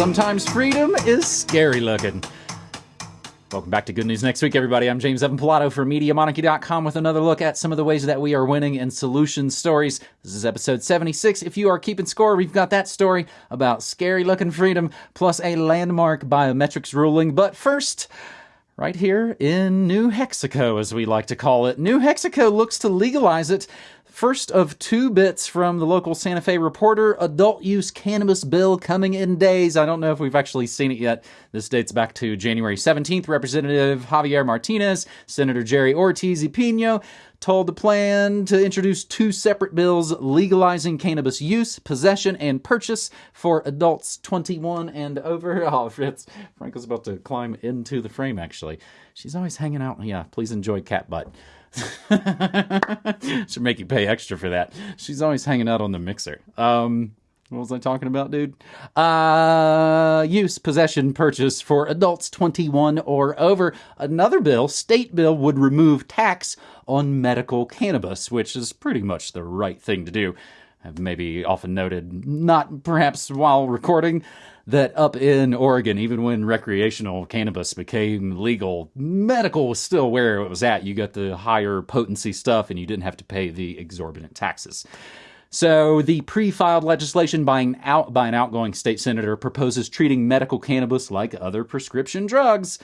Sometimes freedom is scary looking. Welcome back to Good News Next Week, everybody. I'm James Evan Pilato for MediaMonarchy.com with another look at some of the ways that we are winning in solution stories. This is episode 76. If you are keeping score, we've got that story about scary looking freedom plus a landmark biometrics ruling. But first, right here in New Mexico, as we like to call it, New Mexico looks to legalize it First of two bits from the local Santa Fe Reporter adult use cannabis bill coming in days. I don't know if we've actually seen it yet. This dates back to January 17th. Representative Javier Martinez, Senator Jerry Ortiz y Pino told the plan to introduce two separate bills legalizing cannabis use, possession, and purchase for adults 21 and over. Oh, Fritz, Franco's about to climb into the frame, actually. She's always hanging out. Yeah, please enjoy cat butt. Should make you pay extra for that. She's always hanging out on the mixer. Um, what was I talking about, dude? Uh, use, possession, purchase for adults 21 or over. Another bill, state bill, would remove tax on medical cannabis, which is pretty much the right thing to do. I've maybe often noted, not perhaps while recording, that up in Oregon, even when recreational cannabis became legal, medical was still where it was at. You got the higher potency stuff and you didn't have to pay the exorbitant taxes. So, the pre filed legislation by an, out, by an outgoing state senator proposes treating medical cannabis like other prescription drugs.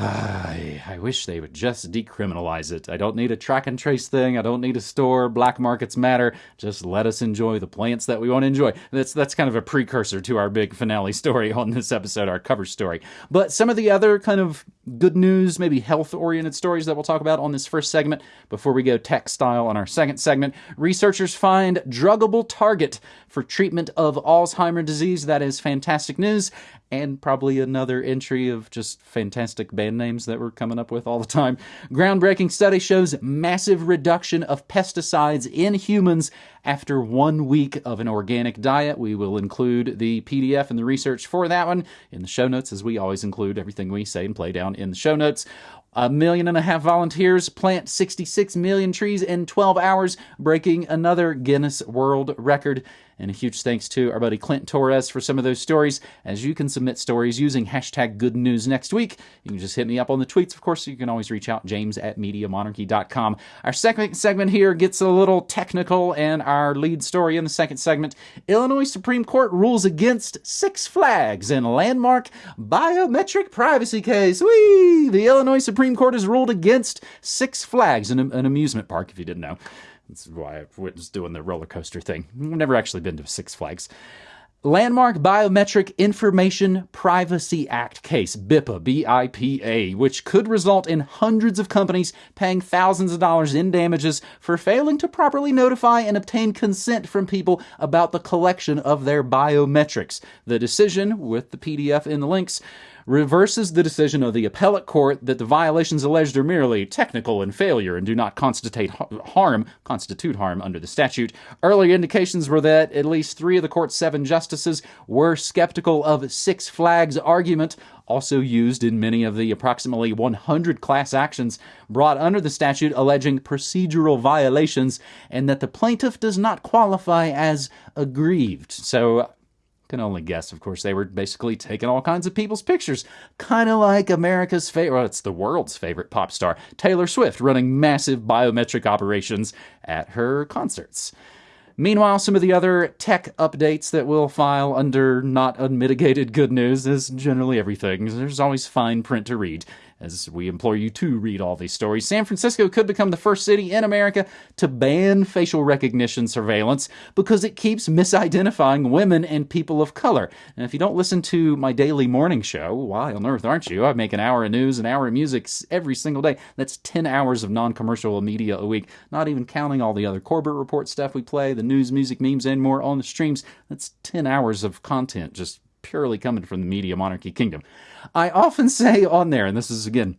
I, I wish they would just decriminalize it. I don't need a track and trace thing. I don't need a store. Black markets matter. Just let us enjoy the plants that we want to enjoy. That's that's kind of a precursor to our big finale story on this episode, our cover story. But some of the other kind of good news, maybe health oriented stories that we'll talk about on this first segment before we go tech style on our second segment. Researchers find druggable target for treatment of Alzheimer's disease. That is fantastic news and probably another entry of just fantastic band names that we're coming up with all the time. Groundbreaking study shows massive reduction of pesticides in humans after one week of an organic diet. We will include the PDF and the research for that one in the show notes, as we always include everything we say and play down in the show notes. A million and a half volunteers plant 66 million trees in 12 hours, breaking another Guinness World Record. And a huge thanks to our buddy Clint Torres for some of those stories. As you can submit stories using hashtag good news next week, you can just hit me up on the tweets. Of course, you can always reach out, james at MediaMonarchy.com. Our second segment here gets a little technical, and our lead story in the second segment Illinois Supreme Court rules against Six Flags in landmark biometric privacy case. Whee! The Illinois Supreme Court has ruled against Six Flags, an, an amusement park, if you didn't know. That's why I was doing the roller coaster thing. I've never actually been to Six Flags. Landmark Biometric Information Privacy Act case, BIPA, B-I-P-A, which could result in hundreds of companies paying thousands of dollars in damages for failing to properly notify and obtain consent from people about the collection of their biometrics. The decision, with the PDF in the links, reverses the decision of the appellate court that the violations alleged are merely technical and failure and do not constitute harm, constitute harm under the statute. Early indications were that at least three of the court's seven justices were skeptical of Six Flags argument also used in many of the approximately 100 class actions brought under the statute alleging procedural violations, and that the plaintiff does not qualify as aggrieved. So can only guess, of course, they were basically taking all kinds of people's pictures. Kind of like America's favorite, well, it's the world's favorite pop star, Taylor Swift, running massive biometric operations at her concerts. Meanwhile, some of the other tech updates that we'll file under not unmitigated good news is generally everything. There's always fine print to read as we implore you to read all these stories. San Francisco could become the first city in America to ban facial recognition surveillance because it keeps misidentifying women and people of color. And if you don't listen to my daily morning show, why on earth aren't you? I make an hour of news, an hour of music every single day. That's 10 hours of non commercial media a week, not even counting all the other Corbett Report stuff we play, the news, music, memes, and more on the streams. That's 10 hours of content just purely coming from the media monarchy kingdom. I often say on there, and this is again,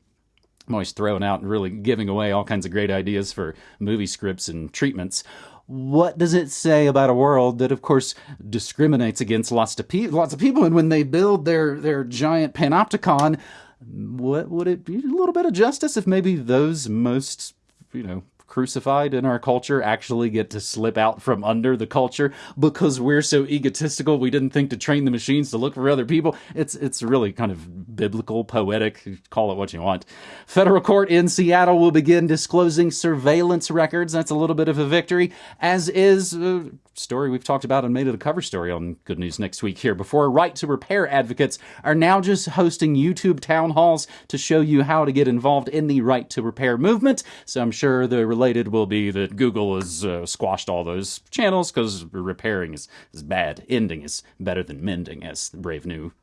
I'm always throwing out and really giving away all kinds of great ideas for movie scripts and treatments. What does it say about a world that, of course, discriminates against lots of, pe- lots of people? And when they build their, their giant panopticon, what would it be a little bit of justice if maybe those most, you know, crucified in our culture actually get to slip out from under the culture because we're so egotistical we didn't think to train the machines to look for other people. It's it's really kind of biblical, poetic, call it what you want. Federal court in Seattle will begin disclosing surveillance records. That's a little bit of a victory, as is a story we've talked about and made it a cover story on Good News Next Week here before. Right to repair advocates are now just hosting YouTube town halls to show you how to get involved in the right to repair movement. So I'm sure the related will be that Google has uh, squashed all those channels because repairing is, is bad. Ending is better than mending, as the brave new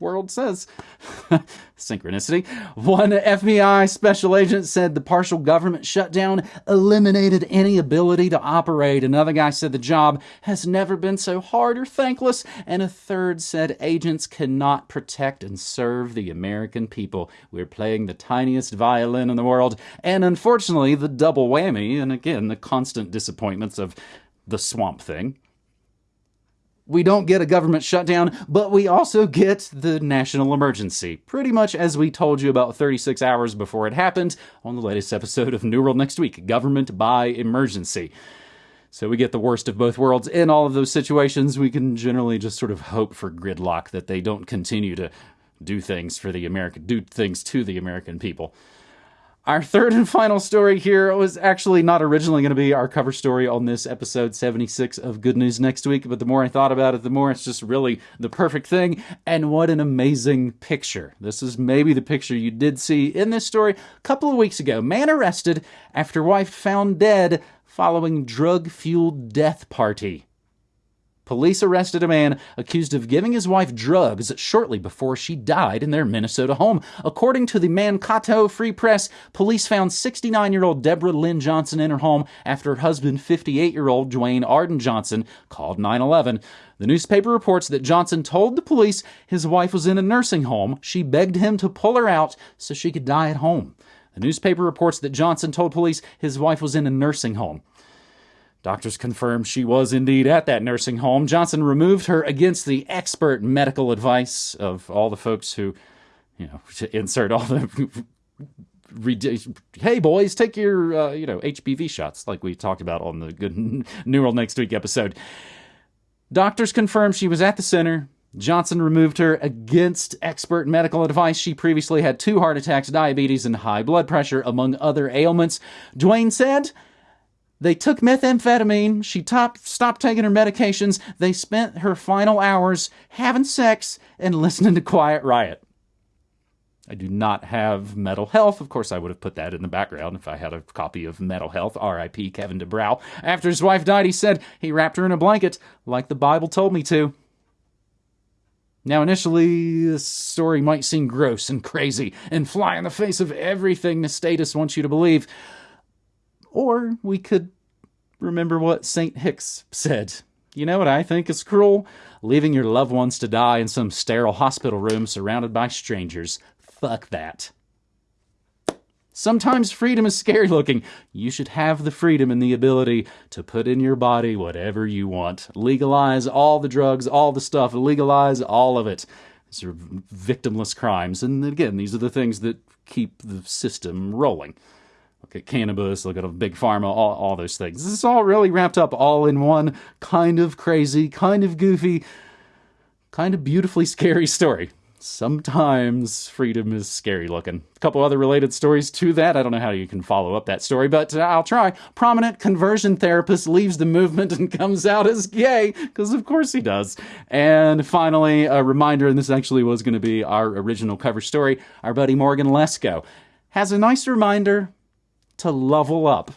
world says. Synchronicity. One FBI special agent said the partial government shutdown eliminated any ability to operate. Another guy said the job has never been so hard or thankless. And a third said agents cannot protect and serve the American people. We're playing the tiniest violin in the world. And unfortunately, the double whammy, and again, the constant disappointments of the swamp thing we don't get a government shutdown, but we also get the national emergency, pretty much as we told you about 36 hours before it happened on the latest episode of New World Next Week Government by Emergency. So we get the worst of both worlds. In all of those situations, we can generally just sort of hope for gridlock that they don't continue to do things for the American, do things to the American people. Our third and final story here was actually not originally going to be our cover story on this episode 76 of Good News Next Week, but the more I thought about it, the more it's just really the perfect thing. And what an amazing picture. This is maybe the picture you did see in this story a couple of weeks ago. Man arrested after wife found dead following drug fueled death party. Police arrested a man accused of giving his wife drugs shortly before she died in their Minnesota home. According to the Mankato Free Press, police found 69 year old Deborah Lynn Johnson in her home after her husband, 58 year old Dwayne Arden Johnson, called 911. The newspaper reports that Johnson told the police his wife was in a nursing home. She begged him to pull her out so she could die at home. The newspaper reports that Johnson told police his wife was in a nursing home. Doctors confirmed she was indeed at that nursing home. Johnson removed her against the expert medical advice of all the folks who, you know, insert all the. hey boys, take your uh, you know HPV shots, like we talked about on the Good New World Next Week episode. Doctors confirmed she was at the center. Johnson removed her against expert medical advice. She previously had two heart attacks, diabetes, and high blood pressure, among other ailments. Dwayne said they took methamphetamine. She top, stopped taking her medications. They spent her final hours having sex and listening to Quiet Riot. I do not have Metal Health. Of course, I would have put that in the background if I had a copy of Metal Health, R.I.P. Kevin DuBrow. After his wife died, he said he wrapped her in a blanket like the Bible told me to. Now, initially, this story might seem gross and crazy and fly in the face of everything the status wants you to believe. Or we could remember what St. Hicks said. You know what I think is cruel? Leaving your loved ones to die in some sterile hospital room surrounded by strangers. Fuck that. Sometimes freedom is scary looking. You should have the freedom and the ability to put in your body whatever you want. Legalize all the drugs, all the stuff, legalize all of it. These are victimless crimes. And again, these are the things that keep the system rolling look at cannabis, look at a big pharma, all, all those things. This is all really wrapped up all in one kind of crazy, kind of goofy, kind of beautifully scary story. Sometimes freedom is scary looking. A couple other related stories to that. I don't know how you can follow up that story, but uh, I'll try. Prominent conversion therapist leaves the movement and comes out as gay, because of course he does. And finally, a reminder, and this actually was going to be our original cover story, our buddy Morgan Lesko has a nice reminder to level up.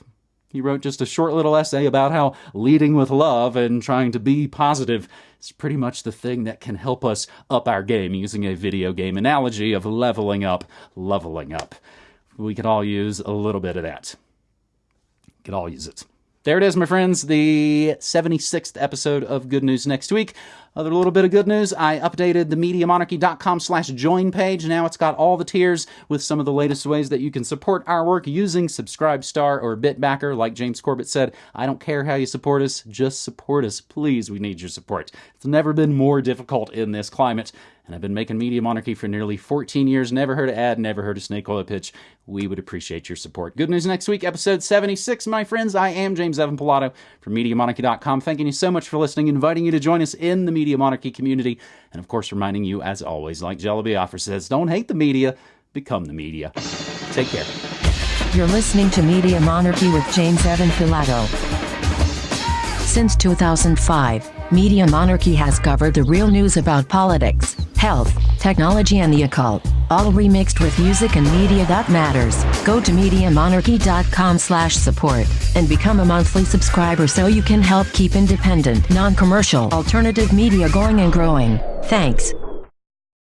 He wrote just a short little essay about how leading with love and trying to be positive is pretty much the thing that can help us up our game, using a video game analogy of leveling up, leveling up. We could all use a little bit of that. We could all use it. There it is, my friends, the 76th episode of Good News Next Week. Other little bit of good news, I updated the MediaMonarchy.com slash join page. Now it's got all the tiers with some of the latest ways that you can support our work using Subscribestar or Bitbacker. Like James Corbett said, I don't care how you support us, just support us. Please, we need your support. It's never been more difficult in this climate and I've been making Media Monarchy for nearly 14 years. Never heard an ad, never heard a snake oil pitch. We would appreciate your support. Good news next week, episode 76, my friends. I am James Evan Pilato from MediaMonarchy.com. Thanking you so much for listening, inviting you to join us in the Media Monarchy community, and of course, reminding you, as always, like Jello Biafra says, don't hate the media, become the media. Take care. You're listening to Media Monarchy with James Evan Pilato. Since 2005, Media Monarchy has covered the real news about politics, health, technology and the occult, all remixed with music and media that matters. Go to MediaMonarchy.com slash support and become a monthly subscriber so you can help keep independent, non-commercial, alternative media going and growing. Thanks.